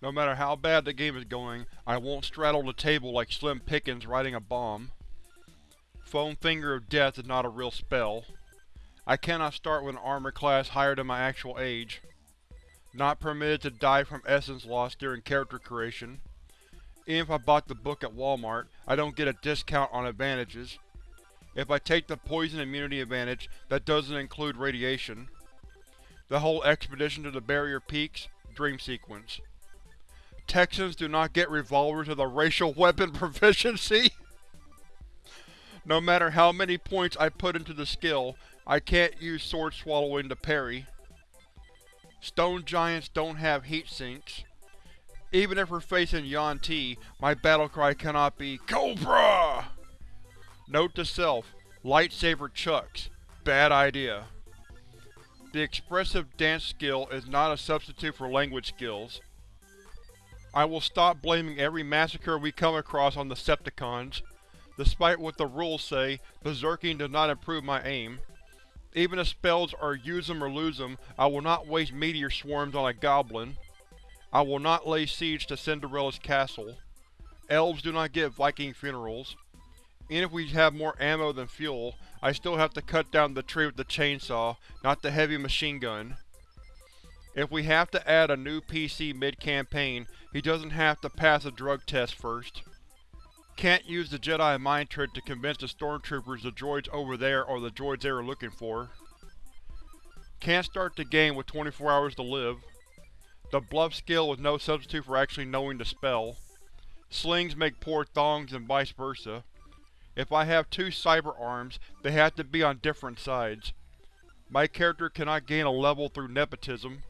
No matter how bad the game is going, I won't straddle the table like Slim Pickens riding a bomb. Foam Finger of Death is not a real spell. I cannot start with an armor class higher than my actual age. Not permitted to die from essence loss during character creation. Even if I bought the book at Walmart, I don't get a discount on advantages. If I take the poison immunity advantage, that doesn't include radiation. The whole expedition to the Barrier Peaks, dream sequence. Texans do not get revolvers with a racial weapon proficiency. no matter how many points I put into the skill, I can't use sword swallowing to parry. Stone giants don't have heat sinks. Even if we're facing Yuan-ti, my battlecry cannot be COBRA! Note to self, lightsaber chucks. Bad idea. The expressive dance skill is not a substitute for language skills. I will stop blaming every massacre we come across on the Septicons. Despite what the rules say, berserking does not improve my aim. Even if spells are use 'em or lose 'em, I will not waste meteor swarms on a goblin. I will not lay siege to Cinderella's castle. Elves do not get Viking funerals. Even if we have more ammo than fuel, I still have to cut down the tree with the chainsaw, not the heavy machine gun. If we have to add a new PC mid-campaign, he doesn't have to pass a drug test first. Can't use the Jedi mind trick to convince the stormtroopers the droids over there are the droids they are looking for. Can't start the game with 24 hours to live. The bluff skill is no substitute for actually knowing the spell. Slings make poor thongs and vice versa. If I have two cyber arms, they have to be on different sides. My character cannot gain a level through nepotism.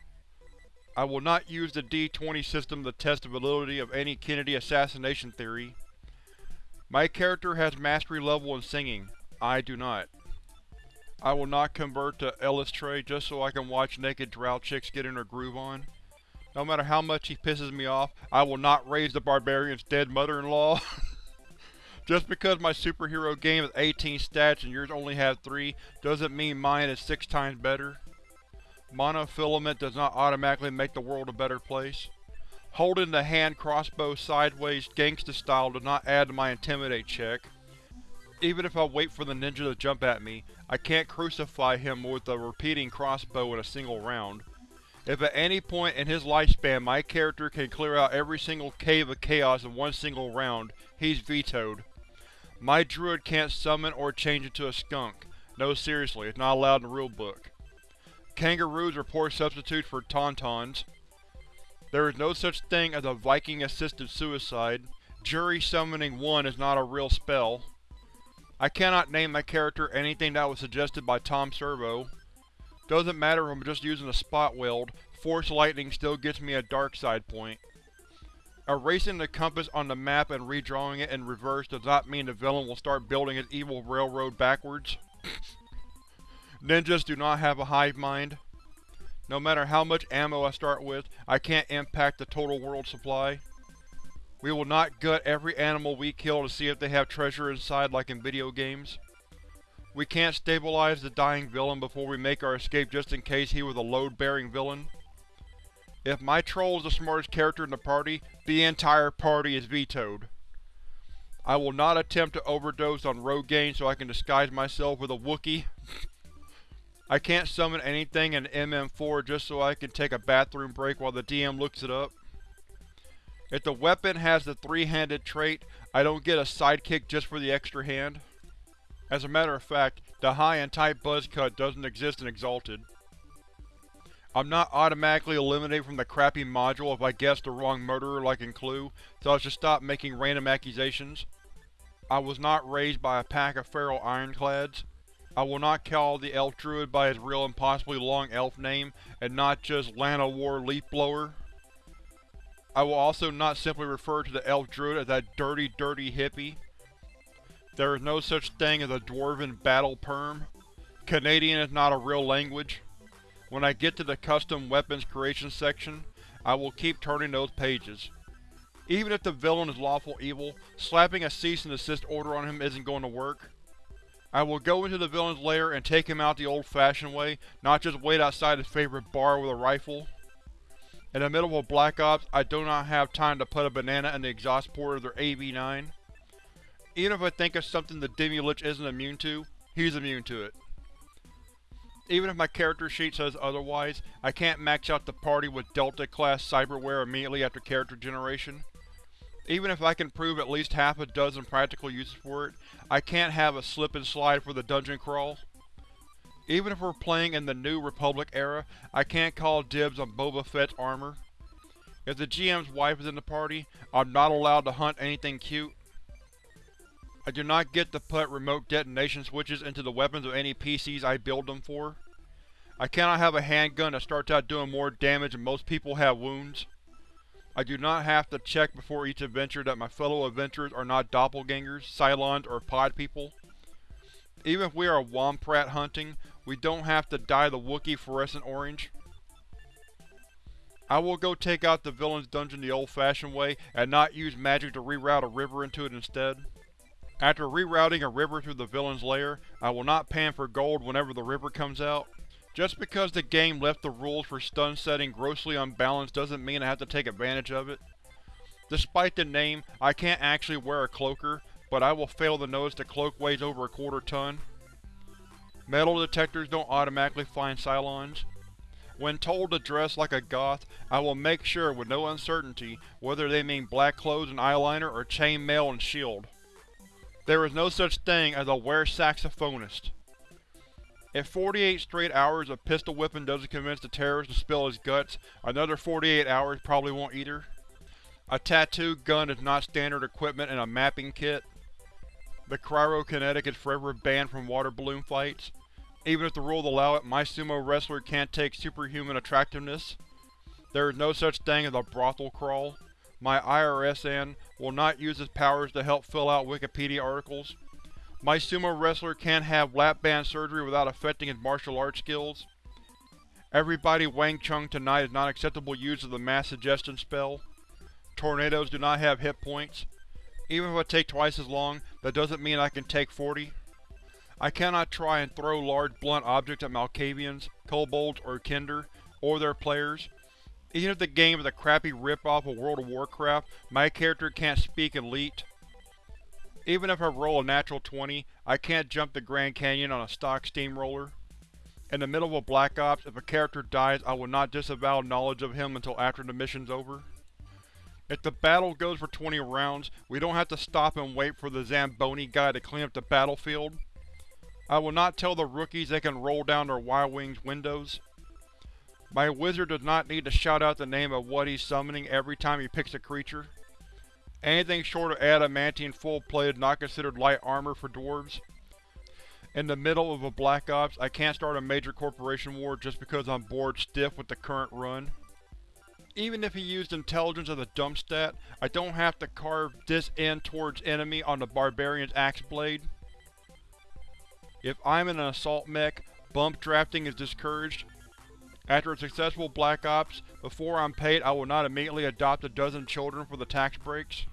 I will not use the D-20 system to test the validity of any Kennedy assassination theory. My character has mastery level in singing. I do not. I will not convert to Eilistraee just so I can watch naked drow chicks getting their groove on. No matter how much he pisses me off, I will not raise the barbarian's dead mother-in-law. Just because my superhero game has 18 stats and yours only has 3, doesn't mean mine is 6 times better. Monofilament does not automatically make the world a better place. Holding the hand crossbow sideways gangsta style does not add to my Intimidate check. Even if I wait for the ninja to jump at me, I can't crucify him with a repeating crossbow in a single round. If at any point in his lifespan my character can clear out every single cave of chaos in one single round, he's vetoed. My druid can't summon or change into a skunk. No seriously, it's not allowed in the rulebook. Kangaroos are poor substitutes for tauntauns. There is no such thing as a Viking-assisted suicide. Jury Summoning 1 is not a real spell. I cannot name my character anything that was suggested by Tom Servo. Doesn't matter if I'm just using a spot weld, Force Lightning still gets me a dark side point. Erasing the compass on the map and redrawing it in reverse does not mean the villain will start building his evil railroad backwards. Ninjas do not have a hive mind. No matter how much ammo I start with, I can't impact the total world supply. We will not gut every animal we kill to see if they have treasure inside like in video games. We can't stabilize the dying villain before we make our escape just in case he was a load-bearing villain. If my troll is the smartest character in the party, the entire party is vetoed. I will not attempt to overdose on Rogaine so I can disguise myself with a Wookiee. I can't summon anything in MM4 just so I can take a bathroom break while the DM looks it up. If the weapon has the three-handed trait, I don't get a sidekick just for the extra hand. As a matter of fact, the high and tight buzz cut doesn't exist in Exalted. I'm not automatically eliminated from the crappy module if I guess the wrong murderer like in Clue, so I should stop making random accusations. I was not raised by a pack of feral ironclads. I will not call the elf druid by his real and possibly long elf name, and not just Llanowar Leafblower. I will also not simply refer to the elf druid as that dirty, dirty hippie. There is no such thing as a dwarven battle perm. Canadian is not a real language. When I get to the custom weapons creation section, I will keep turning those pages. Even if the villain is lawful evil, slapping a cease and desist order on him isn't going to work. I will go into the villain's lair and take him out the old-fashioned way, not just wait outside his favorite bar with a rifle. In the middle of Black Ops, I do not have time to put a banana in the exhaust port of their AV-9. Even if I think of something the Demi-Lich isn't immune to, he's immune to it. Even if my character sheet says otherwise, I can't max out the party with Delta-class cyberware immediately after character generation. Even if I can prove at least half a dozen practical uses for it, I can't have a slip and slide for the dungeon crawl. Even if we're playing in the New Republic era, I can't call dibs on Boba Fett's armor. If the GM's wife is in the party, I'm not allowed to hunt anything cute. I do not get to put remote detonation switches into the weapons of any PCs I build them for. I cannot have a handgun that starts out doing more damage than most people have wounds. I do not have to check before each adventure that my fellow adventurers are not doppelgangers, Cylons, or pod people. Even if we are Wampa hunting, we don't have to dye the Wookiee fluorescent orange. I will go take out the villain's dungeon the old-fashioned way, and not use magic to reroute a river into it instead. After rerouting a river through the villain's lair, I will not pan for gold whenever the river comes out. Just because the game left the rules for stun setting grossly unbalanced doesn't mean I have to take advantage of it. Despite the name, I can't actually wear a cloaker, but I will fail to notice the cloak weighs over a quarter ton. Metal detectors don't automatically find Cylons. When told to dress like a goth, I will make sure with no uncertainty whether they mean black clothes and eyeliner or chainmail and shield. There is no such thing as a wear saxophonist. If 48 straight hours of pistol whipping doesn't convince the terrorist to spill his guts, another 48 hours probably won't either. A tattoo gun is not standard equipment in a mapping kit. The cryokinetic is forever banned from water balloon fights. Even if the rules allow it, my sumo wrestler can't take superhuman attractiveness. There is no such thing as a brothel crawl. My IRSN will not use his powers to help fill out Wikipedia articles. My sumo wrestler can't have lap band surgery without affecting his martial arts skills. Everybody Wang Chung tonight is not acceptable use of the mass suggestion spell. Tornadoes do not have hit points. Even if I take twice as long, that doesn't mean I can take 40. I cannot try and throw large blunt objects at Malkavians, Kobolds, or Kender, or their players. Even if the game is a crappy rip-off of World of Warcraft, my character can't speak Elite. Even if I roll a natural 20, I can't jump the Grand Canyon on a stock steamroller. In the middle of a Black Ops, if a character dies I will not disavow knowledge of him until after the mission's over. If the battle goes for 20 rounds, we don't have to stop and wait for the Zamboni guy to clean up the battlefield. I will not tell the rookies they can roll down their Y-Wings windows. My wizard does not need to shout out the name of what he's summoning every time he picks a creature. Anything short of adamantine full-plate is not considered light armor for dwarves. In the middle of a Black Ops, I can't start a major corporation war just because I'm bored stiff with the current run. Even if he used intelligence as a dump stat, I don't have to carve this end towards enemy on the barbarian's axe blade. If I'm in an assault mech, bump drafting is discouraged. After a successful Black Ops, before I'm paid I will not immediately adopt a dozen children for the tax breaks.